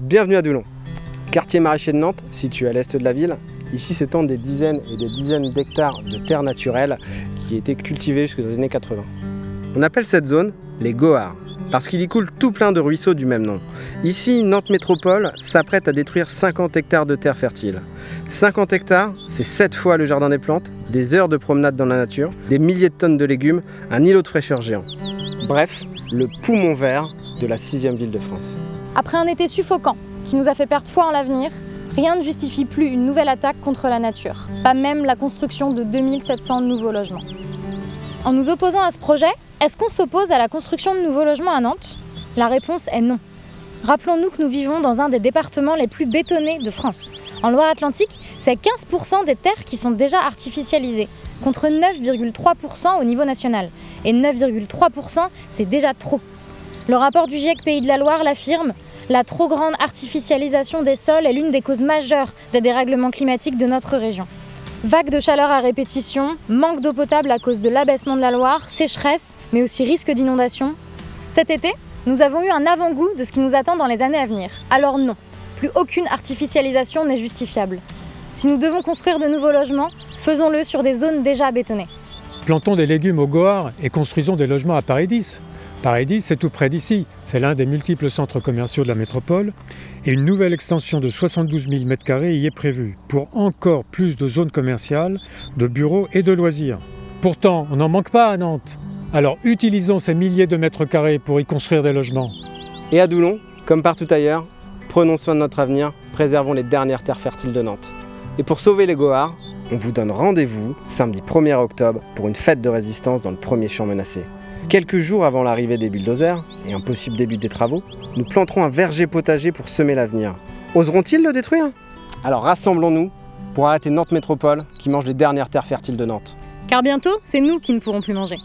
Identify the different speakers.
Speaker 1: Bienvenue à Doulon, quartier maraîcher de Nantes, situé à l'est de la ville. Ici s'étendent des dizaines et des dizaines d'hectares de terres naturelles qui étaient cultivées jusqu'aux années 80. On appelle cette zone les Gohards, parce qu'il y coule tout plein de ruisseaux du même nom. Ici, Nantes Métropole s'apprête à détruire 50 hectares de terres fertiles. 50 hectares, c'est 7 fois le jardin des plantes, des heures de promenade dans la nature, des milliers de tonnes de légumes, un îlot de fraîcheur géant. Bref, le poumon vert de la sixième ville de France.
Speaker 2: Après un été suffocant qui nous a fait perdre foi en l'avenir, rien ne justifie plus une nouvelle attaque contre la nature, pas même la construction de 2700 nouveaux logements. En nous opposant à ce projet, est-ce qu'on s'oppose à la construction de nouveaux logements à Nantes? La réponse est non. Rappelons-nous que nous vivons dans un des départements les plus bétonnés de France. En Loire-Atlantique, c'est 15% des terres qui sont déjà artificialisées, contre 9,3% au niveau national. Et 9,3%, c'est déjà trop. Le rapport du GIEC Pays de la Loire l'affirme, la trop grande artificialisation des sols est l'une des causes majeures des dérèglements climatiques de notre région. Vagues de chaleur à répétition, manque d'eau potable à cause de l'abaissement de la Loire, sécheresse, mais aussi risque d'inondation. Cet été, nous avons eu un avant-goût de ce qui nous attend dans les années à venir. Alors non, plus aucune artificialisation n'est justifiable. Si nous devons construire de nouveaux logements, faisons-le sur des zones déjà bétonnées.
Speaker 3: Plantons des légumes au Goard et construisons des logements à Paradis. Paradis, c'est tout près d'ici. C'est l'un des multiples centres commerciaux de la métropole. Et une nouvelle extension de 72 000 m2 y est prévue, pour encore plus de zones commerciales, de bureaux et de loisirs. Pourtant, on n'en manque pas à Nantes. Alors utilisons ces milliers de mètres carrés pour y construire des logements.
Speaker 1: Et à Doulon, comme partout ailleurs, prenons soin de notre avenir, préservons les dernières terres fertiles de Nantes. Et pour sauver les Gohards, on vous donne rendez-vous samedi 1er octobre pour une fête de résistance dans le premier champ menacé. Quelques jours avant l'arrivée des bulldozers et un possible début des travaux, nous planterons un verger potager pour semer l'avenir. Oseront-ils le détruire? Alors rassemblons-nous pour arrêter Nantes Métropole qui mange les dernières terres fertiles de Nantes.
Speaker 2: Car bientôt, c'est nous qui ne pourrons plus manger.